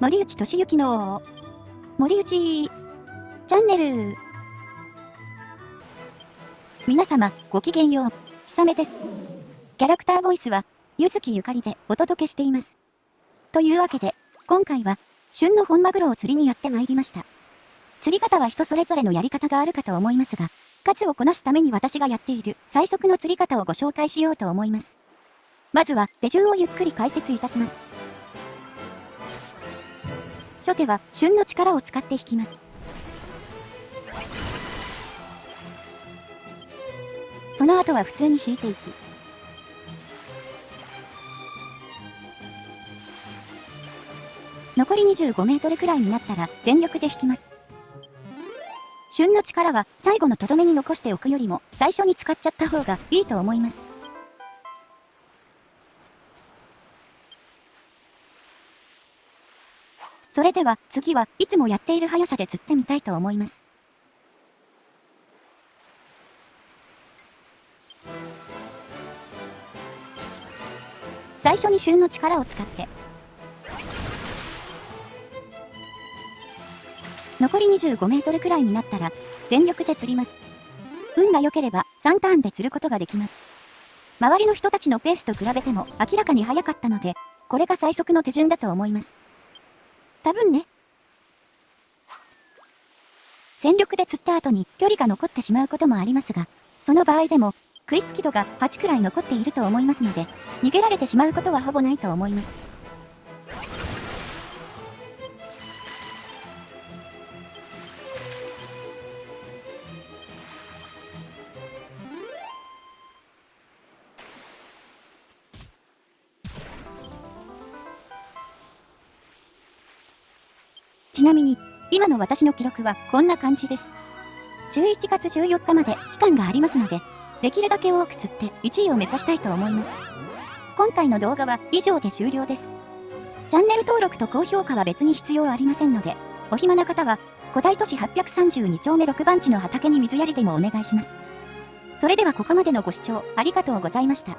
森内俊之の森内チャンネル。皆様ごきげんよう。ひさめです。キャラクターボイスはゆずきゆかりでお届けしています。というわけで今回は旬の本マグロを釣りにやってまいりました。釣り方は人それぞれのやり方があるかと思いますが数をこなすために私がやっている最速の釣り方をご紹介しようと思います。まずは手順をゆっくり解説いたします。初手は旬の力を使って引きます。その後は普通に引いていき、残り25メートルくらいになったら全力で引きます。旬の力は最後のとどめに残しておくよりも最初に使っちゃった方がいいと思います。それでは次はいつもやっている速さで釣ってみたいと思います。最初に旬の力を使って残り25メートルくらいになったら全力で釣ります。運が良ければ3ターンで釣ることができます。周りの人たちのペースと比べても明らかに速かったので、これが最速の手順だと思います。多分ね。全力で釣った後に距離が残ってしまうこともありますが、その場合でも、食いつき度が8くらい残っていると思いますので、逃げられてしまうことはほぼないと思います。ちなみに、今の私の記録はこんな感じです。11月14日まで期間がありますので、できるだけ多く釣って1位を目指したいと思います。今回の動画は以上で終了です。チャンネル登録と高評価は別に必要ありませんので、お暇な方は、古代都市832丁目6番地の畑に水やりでもお願いします。それではここまでのご視聴ありがとうございました。